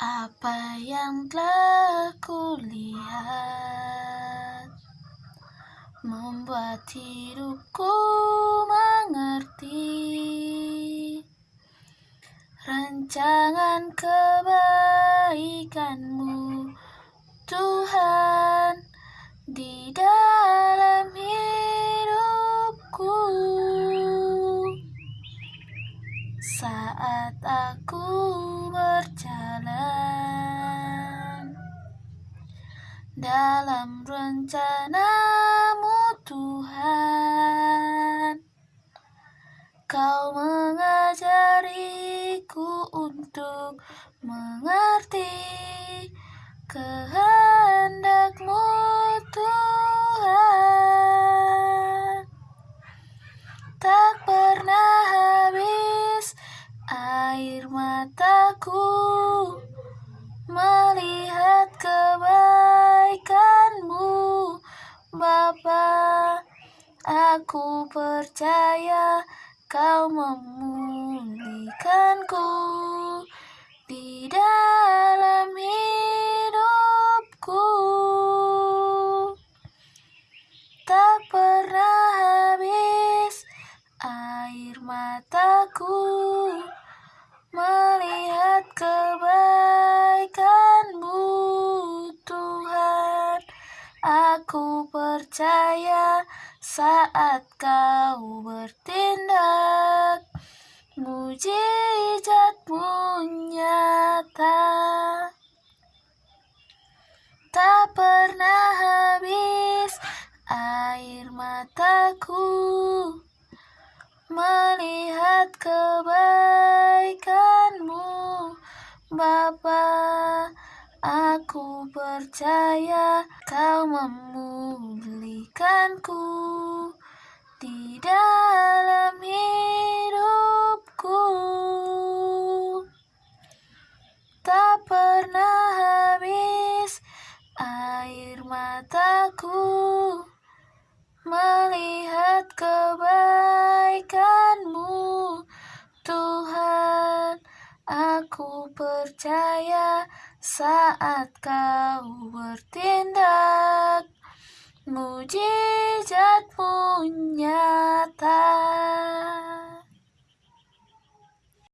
Apa yang telah kulihat Membuat hidupku mengerti Rancangan kebaikanmu Tuhan di dalam hidupku. Saat aku berjalan Dalam rencanamu Tuhan. Kau mengajariku untuk mengerti kehendakmu Bapa Aku percaya kau memulihkanku di dalam hidupku. Tak pernah habis air mataku Melihat kebaikanmu percaya saat kau bertindak Mujizatmu nyata Tak pernah habis air mataku Melihat kebaikanmu Bapa Aku percaya kau memulihkanku di dalam hidupku. Tak pernah habis air mataku Melihat Aku percaya saat kau bertindak. Mujizatmu nyata